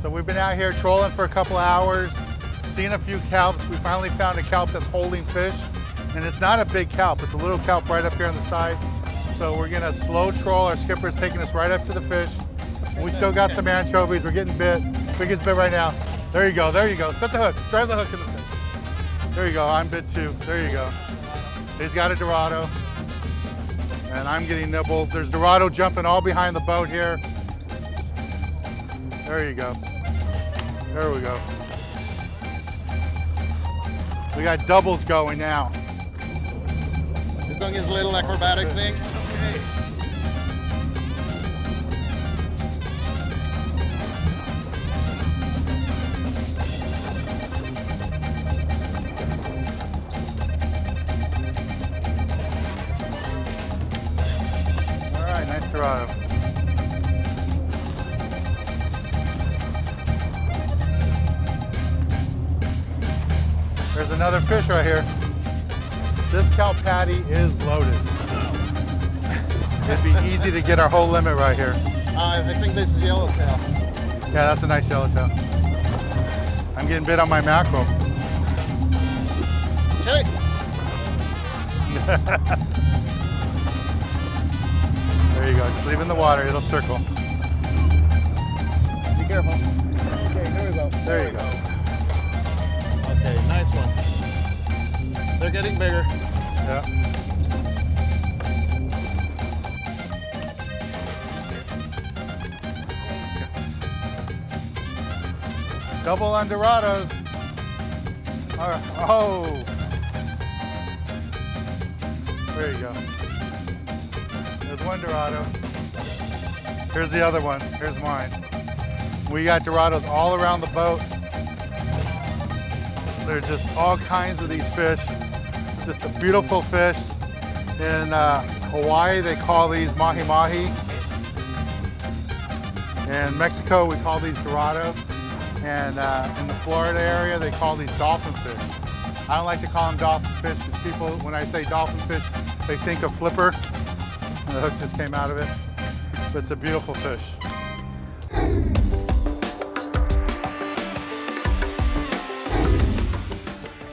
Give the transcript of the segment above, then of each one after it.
So we've been out here trolling for a couple hours, seen a few kelps. We finally found a kelp that's holding fish. And it's not a big kelp, it's a little kelp right up here on the side. So we're gonna slow troll. Our skipper's taking us right up to the fish. We still got some anchovies. We're getting bit. Biggest bit right now. There you go, there you go. Set the hook, drive the hook in the fish. There you go, I'm bit too. There you go. He's got a Dorado. And I'm getting nibbled. There's Dorado jumping all behind the boat here. There you go. There we go. We got doubles going now. He's doing his little acrobatic thing. All right, nice Dorado. There's another fish right here. This kelp paddy is loaded. It'd be easy to get our whole limit right here. Uh, I think this is yellowtail. Yeah, that's a nice yellowtail. I'm getting bit on my mackerel. There you go. Just leave in the water. It'll circle. Be careful. Okay, here we go. There you go. Okay, nice one. They're getting bigger. Yeah. Double on Dorados. Uh, Oh. There you go. There's one Dorado. Here's the other one. Here's mine. We got Dorados all around the boat. There's just all kinds of these fish. Just a beautiful fish. In uh, Hawaii, they call these mahi mahi. In Mexico, we call these Dorado. And uh, in the Florida area, they call these dolphin fish. I don't like to call them dolphin fish because people, when I say dolphin fish, they think of flipper. And the hook just came out of it. But it's a beautiful fish.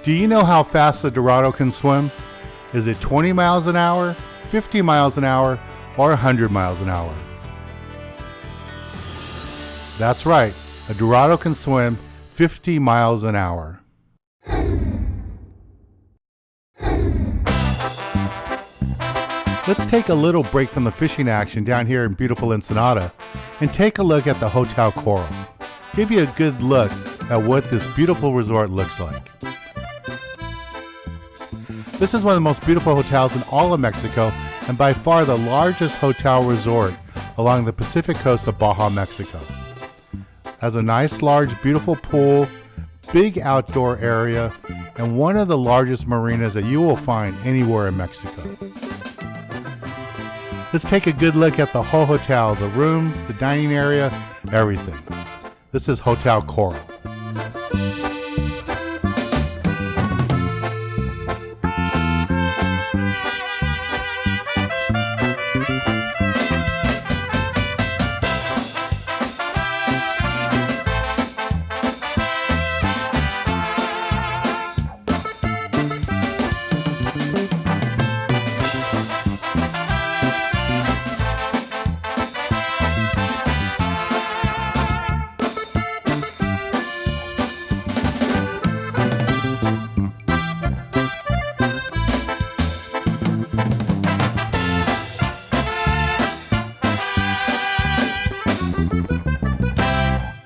Do you know how fast the Dorado can swim? Is it 20 miles an hour, 50 miles an hour, or 100 miles an hour? That's right, a Dorado can swim 50 miles an hour. Let's take a little break from the fishing action down here in beautiful Ensenada and take a look at the Hotel Coral. Give you a good look at what this beautiful resort looks like. This is one of the most beautiful hotels in all of Mexico and by far the largest hotel resort along the Pacific coast of Baja, Mexico. Has a nice, large, beautiful pool, big outdoor area, and one of the largest marinas that you will find anywhere in Mexico. Let's take a good look at the whole hotel, the rooms, the dining area, everything. This is Hotel Coral.